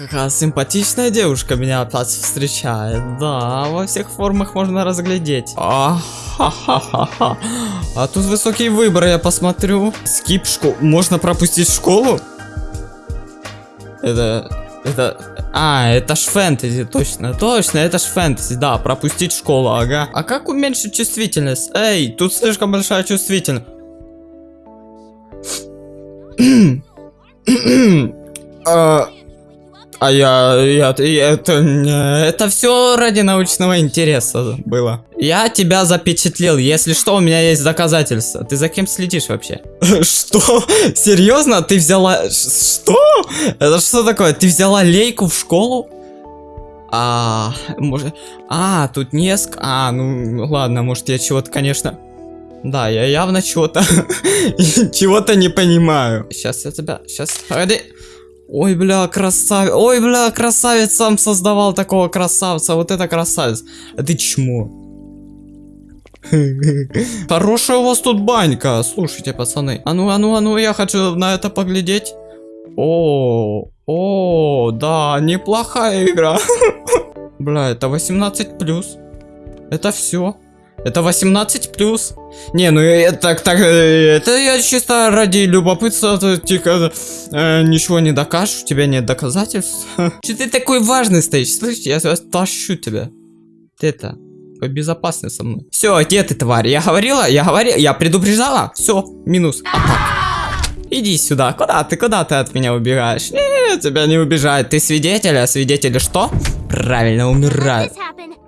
Какая симпатичная девушка меня опять встречает. Да, во всех формах можно разглядеть. А-ха-ха-ха. А тут высокий выбор, я посмотрю. Скип школу. Можно пропустить школу? Это... Это... А, это ж фэнтези, точно, точно, это ж фэнтези, да, пропустить школу, ага. А как уменьшить чувствительность? Эй, тут слишком большая чувствительность. А, а я, я, я- это, это все ради научного интереса было. Я тебя запечатлел, если что, у меня есть доказательства. Ты за кем следишь вообще? Что? Серьезно? Ты взяла... Что? Это что такое? Ты взяла лейку в школу? А, может... А, тут несколько... А, ну, ладно, может я чего-то, конечно... Да, я явно чего-то... чего-то не понимаю. Сейчас я тебя... Сейчас... Погоди. Ой, бля, красавец. Ой, бля, красавец сам создавал такого красавца. Вот это красавец. А ты чмо. Хорошая у вас тут банька. Слушайте, пацаны. А ну, а ну, а ну, я хочу на это поглядеть. О, о, да, неплохая игра. Бля, это 18 плюс. Это все. Это 18 плюс. Не, ну э, так, так, э, это я чисто ради любопытства, то, типа, э, ничего не докажешь, у тебя нет доказательств. Че ты такой важный стоишь? Слышь, я тащу тебя. Ты это, безопасный со мной. Все, где ты, тварь? Я говорила, я говорила, я предупреждала. Все, минус. Атак. Иди сюда. Куда ты, куда ты от меня убегаешь? Не, тебя не убежать. Ты свидетель, а свидетели что? Правильно, умирают.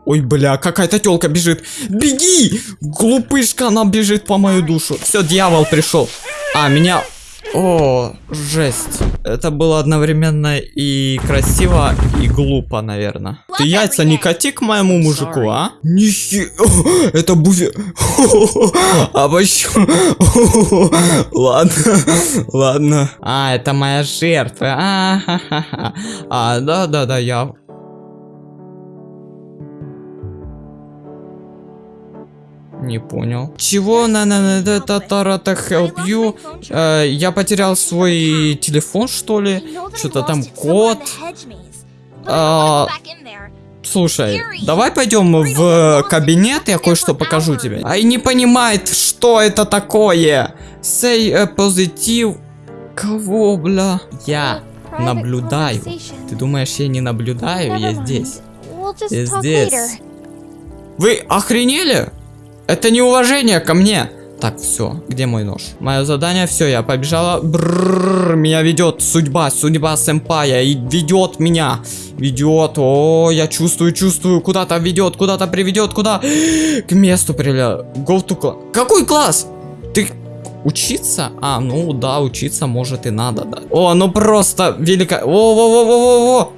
Ой, бля, какая-то телка бежит. Беги! Глупышка, она бежит по мою душу. Все, дьявол пришел. А, меня... О, жесть. Это было одновременно и красиво, и глупо, наверное. Ты яйца не кати к моему мужику, а? Нихи... Это буфе... А почему... Ладно, ладно. А, это моя жертва. А, ха-ха-ха. А, да-да-да, я Не понял. Чего на на на та та та help you? Э, я потерял свой телефон, что ли? Что-то там код. А, Слушай, давай пойдем в кабинет, я кое-что покажу тебе. Ай, не понимает, что это такое. Say a positive. Кого, бля? Я наблюдаю. Ты думаешь, я не наблюдаю? Я здесь. Я здесь. Вы охренели? Это неуважение ко мне. Так, все, где мой нож? Мое задание, все, я побежала. Брррр, меня ведет судьба, судьба сэмпая. И ведет меня. Ведет. О, я чувствую, чувствую. Куда-то ведет, куда-то приведет, куда? К месту привела. Go to class. Какой класс? Ты учиться? А, ну да, учиться может и надо, да. О, ну просто велико. О-о-о-о-о-о.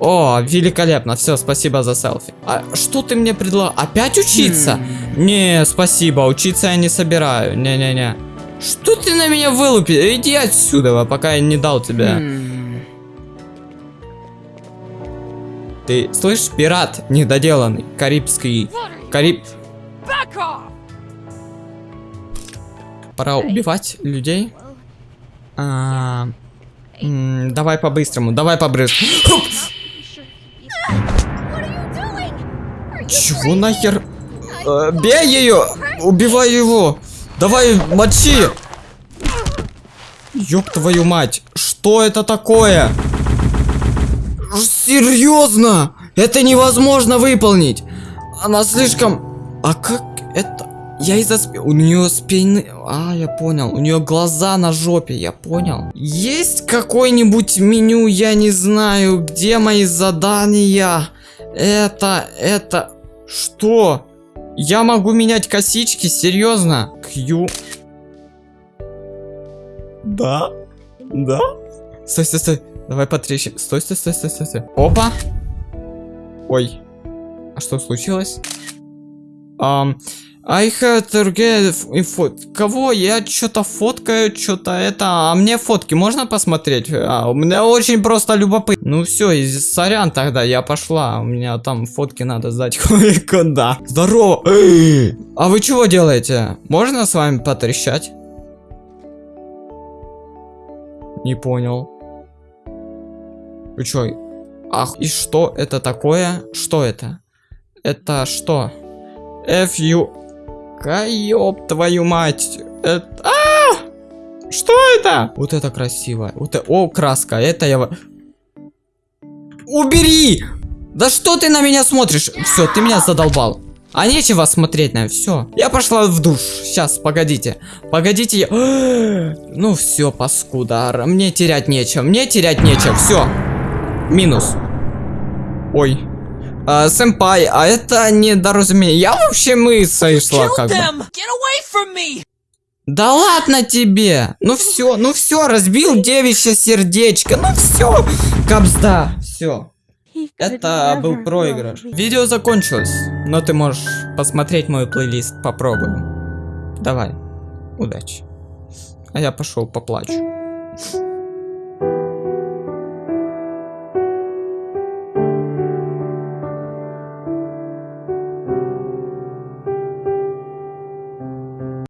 О, великолепно, все, спасибо за селфи. А что ты мне предлагаешь? Опять учиться? Не, спасибо, учиться я не собираю. Не-не-не. Что ты на меня вылупил? Иди отсюда, пока я не дал тебе. Ты слышишь, пират недоделанный, карибский, кариб... Пора убивать людей. А, м, давай по-быстрому, давай по-быстрому. Чего нахер? Э, бей ее! Убивай его! Давай, мочи! Ёб твою мать! Что это такое? Серьезно? Это невозможно выполнить! Она слишком... А как это... Я из-за спи... У нее спины... А, я понял. У нее глаза на жопе, я понял. Есть какое-нибудь меню, я не знаю, где мои задания? Это... Это... Что? Я могу менять косички? Серьезно? Q. Да? Да? Стой, стой, стой. Давай потрещим. Стой, стой, стой, стой, стой, стой. Опа. Ой. А что случилось? Um, Get info. Кого? Я что-то фоткаю, что-то это. А мне фотки можно посмотреть? А, у меня очень просто любопытно. Ну все, сорян тогда, я пошла. У меня там фотки надо сдать кое-куда. Здорово. А вы чего делаете? Можно с вами потрещать? Не понял. Вы чё? Ах, и что это такое? Что это? Это что? F-U... Каёб твою мать! Это... А! Что это? Вот это красиво. Вот это... О, краска. Это я... Убери! Да что ты на меня смотришь? Все, ты меня задолбал. А нечего смотреть на все. Я пошла в душ. Сейчас, погодите. Погодите. Я... Ну все, паскуда. Мне терять нечего. Мне терять нечего. Все. Минус. Ой. А, сэмпай, а это недоразумение. Я вообще мысль шла как бы. Да ладно тебе! Ну все, ну все, разбил девичье сердечко. Ну все, капсда, все. Это был проигрыш. Видео закончилось, но ты можешь посмотреть мой плейлист, попробуем. Давай, удачи. А я пошел поплачу.